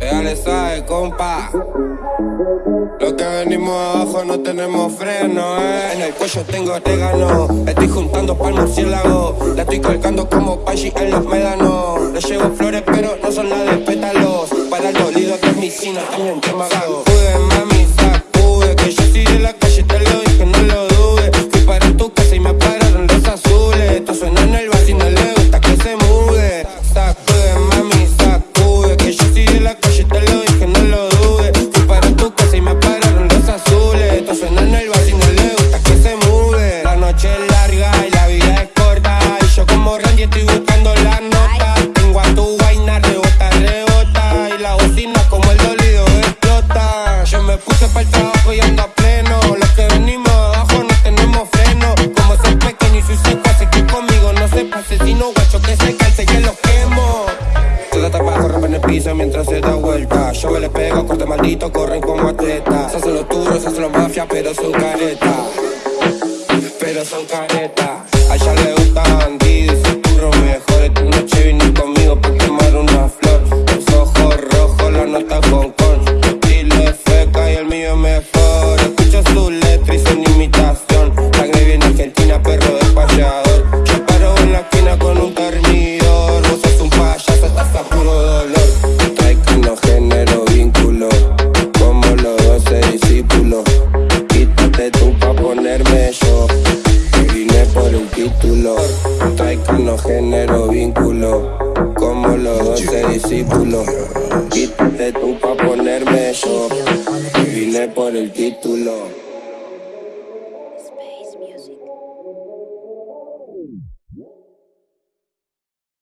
Ya le sabe, compa. Lo que venimos abajo no tenemos freno, eh. En el cuello tengo orégano. Estoy juntando pa'l murciélago. La estoy colgando como Pachi en los médanos. Le llevo flores, pero no son nada de pétalos. Para el dolido que es mi sino también te Sacude, mami, te no lo dudes. Fui para tu casa y me pararon los azules. Esto suena en el vacío, no le gusta que se mude. La noche es larga y la vida es corta. Y yo como Randy estoy buscando la nota. Tengo a tu vaina rebota, rebota. Y la bocina como el dolido explota. Yo me puse para el trabajo y ando a pleno. Los que venimos abajo no tenemos freno. Como soy pequeño y soy seco, así que conmigo no se pase. Sino guacho que se calce que lo quemo. Toda tapa corre en el piso mientras se da Yo le pego, corte maldito, corren como atletas. Se hacen los duros, se hacen los mafia, pero son careta. Pero son careta. A ella le gusta bandido y se curro mejor. Esta noche vine conmigo pa' quemar una flor. Los ojos rojos, la nota el título. Trae que no genero vínculo. Como los doce discípulos. Quítate tú pa' ponerme yo. Vine por el título.